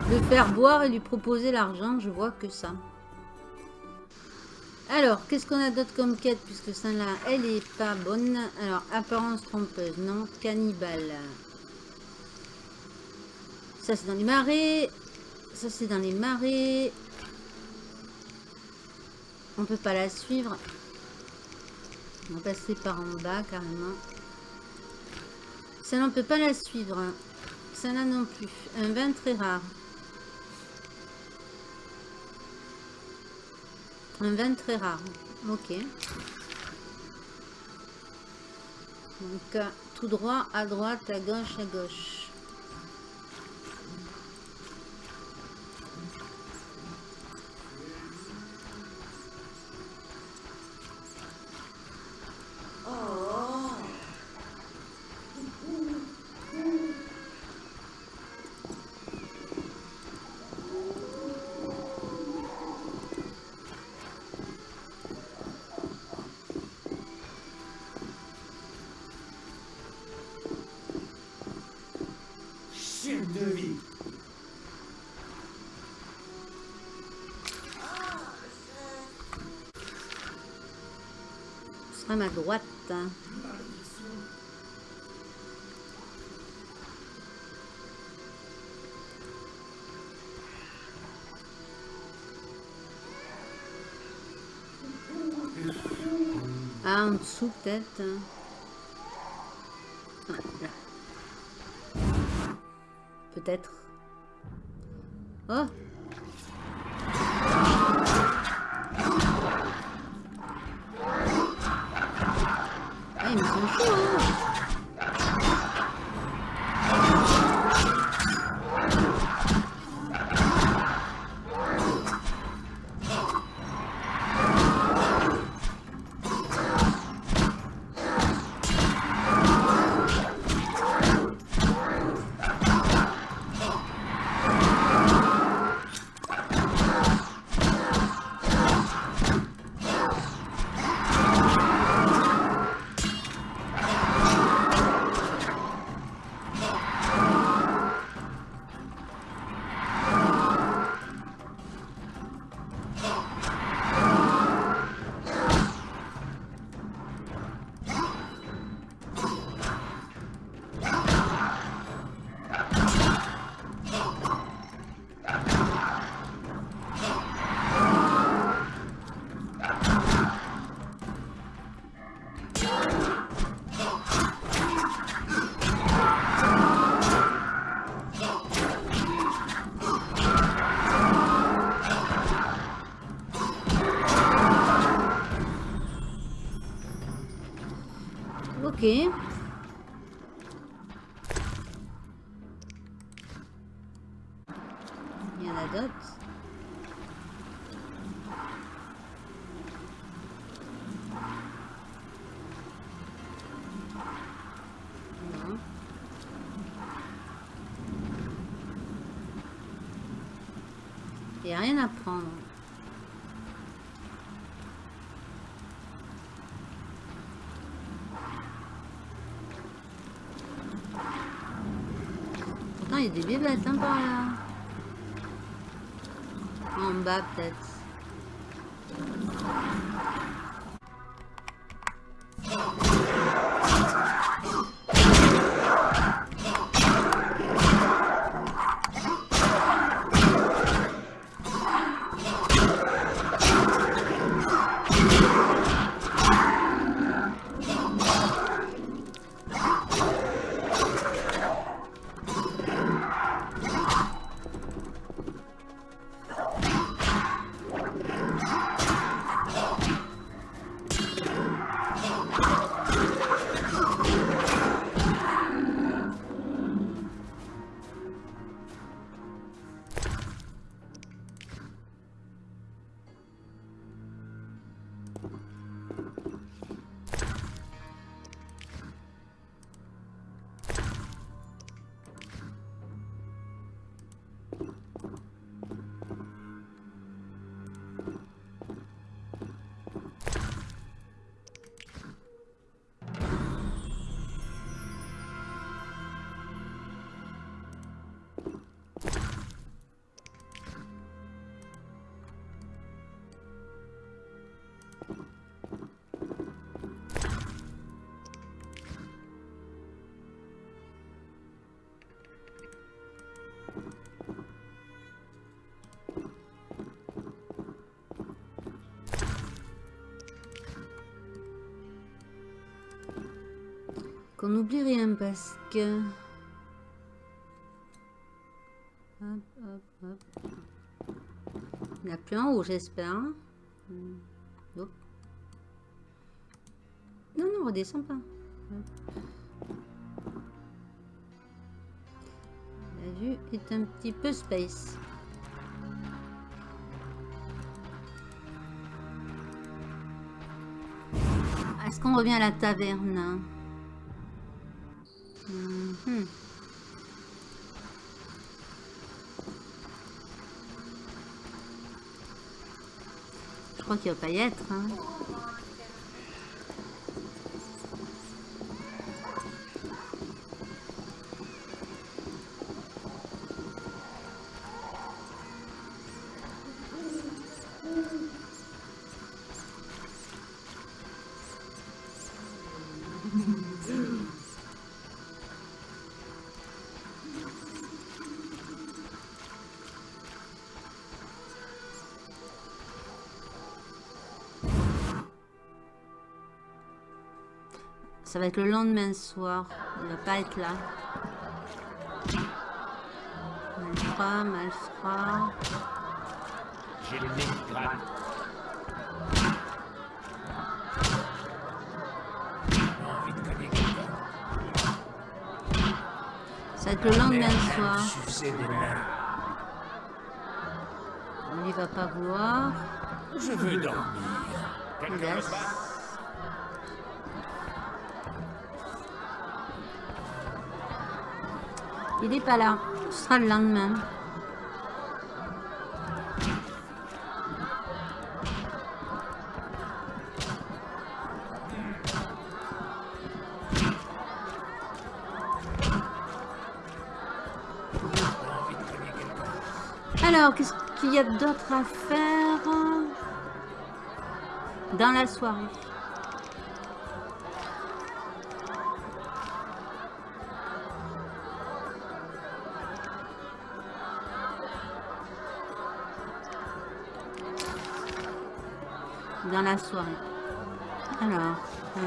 Le faire boire et lui proposer l'argent, je vois que ça. Alors, qu'est-ce qu'on a d'autre comme quête Puisque celle-là, elle est pas bonne. Alors, apparence trompeuse, non. Cannibale. Ça, c'est dans les marais. Ça, c'est dans les marais. On peut pas la suivre. On va passer par en bas, carrément. Celle-là, on peut pas la suivre. Celle-là non plus. Un vin très rare. Un vin très rare. Ok. Donc, euh, tout droit, à droite, à gauche, à gauche. À droite. Ah, en dessous peut-être. Ah, là. Peut-être. Bébêtes hein, par là. En bas, peut-être. Qu'on n'oublie rien parce que... Hop, hop, hop. N'y a plus en haut, j'espère. Hmm. Hop. Non, non, redescend pas. La vue est un petit peu space. Est-ce qu'on revient à la taverne? Être. hein. Ça va être le lendemain soir. Il va pas être là. Malfra, malfra. J'ai le quelqu'un. Ça va être le lendemain soir. Mains. Lui va pas vouloir. Je veux dormir. Yes. Il est pas là. Ce sera le lendemain. Alors, qu'est-ce qu'il y a d'autre à faire dans la soirée? La soirée. Alors, euh,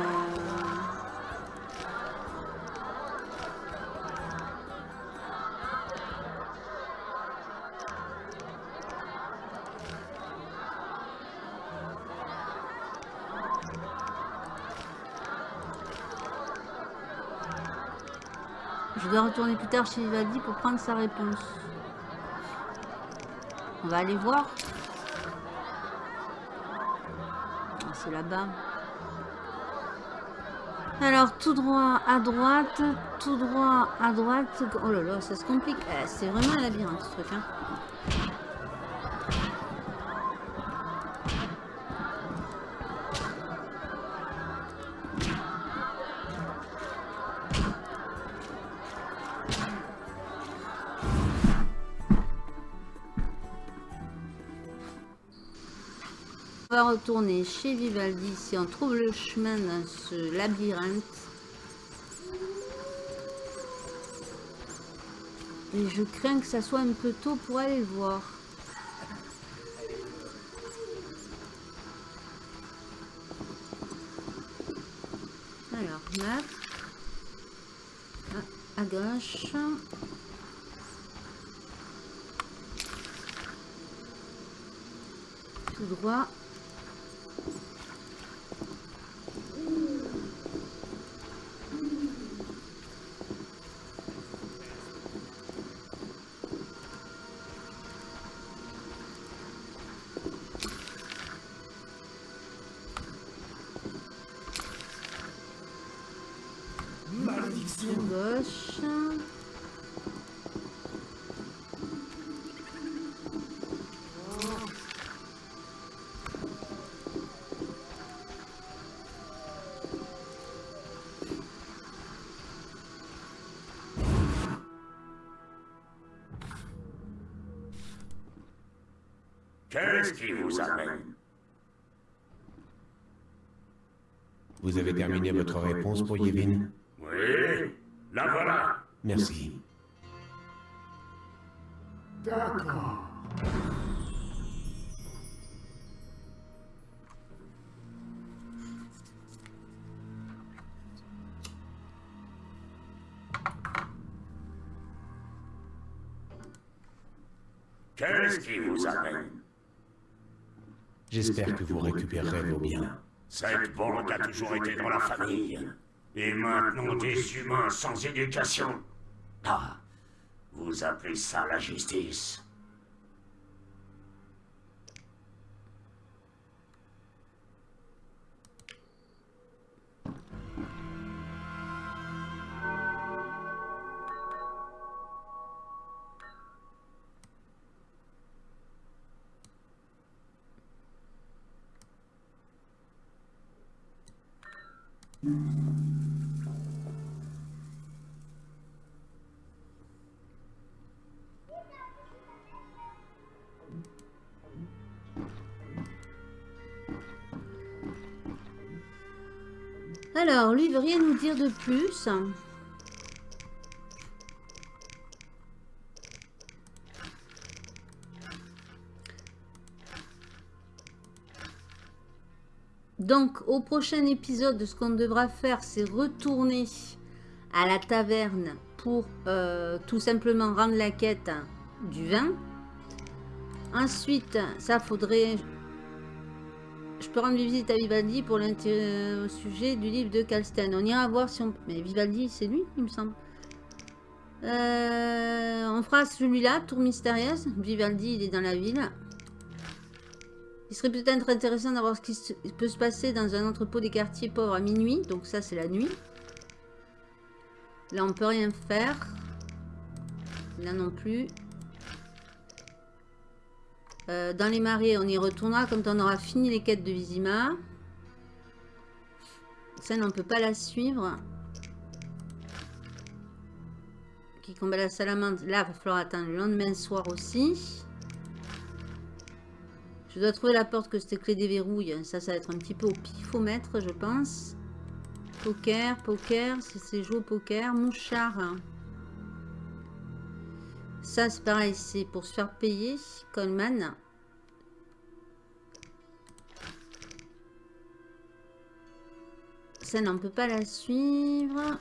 je dois retourner plus tard chez Vivaldi pour prendre sa réponse. On va aller voir. Là-bas. Alors, tout droit à droite, tout droit à droite. Oh là là, ça se complique. Eh, C'est vraiment un labyrinthe, ce truc. Hein. Retourner chez Vivaldi si on trouve le chemin dans ce labyrinthe. Et je crains que ça soit un peu tôt pour aller le voir. Alors, map. À, à gauche. Tout droit. Qu'est-ce qui vous amène? Vous avez terminé votre réponse pour Yevin? Oui, la voilà. Merci. J'espère que vous récupérerez vos biens. Cette bande a toujours été dans la famille. Et maintenant des humains sans éducation. Ah, vous appelez ça la justice? Rien nous dire de plus. Donc, au prochain épisode, ce qu'on devra faire, c'est retourner à la taverne pour euh, tout simplement rendre la quête du vin. Ensuite, ça faudrait... Je peux rendre visite à Vivaldi pour l'intérêt au sujet du livre de Calsten. On ira voir si on... Mais Vivaldi, c'est lui, il me semble. Euh, on fera celui-là, Tour Mystérieuse. Vivaldi, il est dans la ville. Il serait peut-être intéressant d'avoir ce qui peut se passer dans un entrepôt des quartiers pauvres à minuit. Donc ça, c'est la nuit. Là, on peut rien faire. Là non plus. Euh, dans les marais, on y retournera quand on aura fini les quêtes de Vizima. Celle, on ne peut pas la suivre. Qui combat la salamandre. Là, il va falloir attendre le lendemain soir aussi. Je dois trouver la porte que c'était clé déverrouille. Ça, ça va être un petit peu au pifomètre, je pense. Poker, poker. C'est jouer au poker. Mouchard. Ça, c'est pareil. C'est pour se faire payer. Coleman. Ça, on ne peut pas la suivre.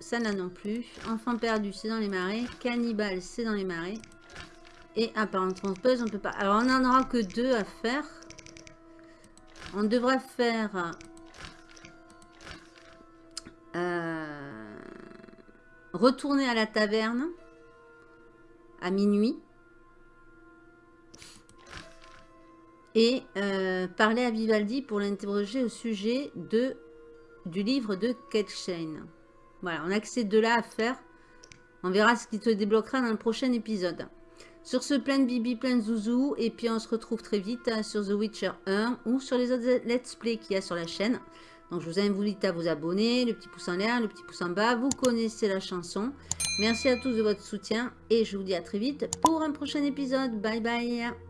Ça, là non plus. Enfant perdu, c'est dans les marais. Cannibale, c'est dans les marais. Et apparemment trompeuse, on peut pas. Alors, on n'en aura que deux à faire. On devra faire... euh, retourner à la taverne à minuit. Et euh, parler à Vivaldi pour l'interroger au sujet de, du livre de Ketchain. Voilà, on a que ces deux-là à faire. On verra ce qui te débloquera dans le prochain épisode. Sur ce, plein de bibi, plein de zouzou. Et puis on se retrouve très vite hein, sur The Witcher 1 ou sur les autres let's play qu'il y a sur la chaîne. Donc je vous invite à vous abonner, le petit pouce en l'air, le petit pouce en bas. Vous connaissez la chanson. Merci à tous de votre soutien et je vous dis à très vite pour un prochain épisode. Bye bye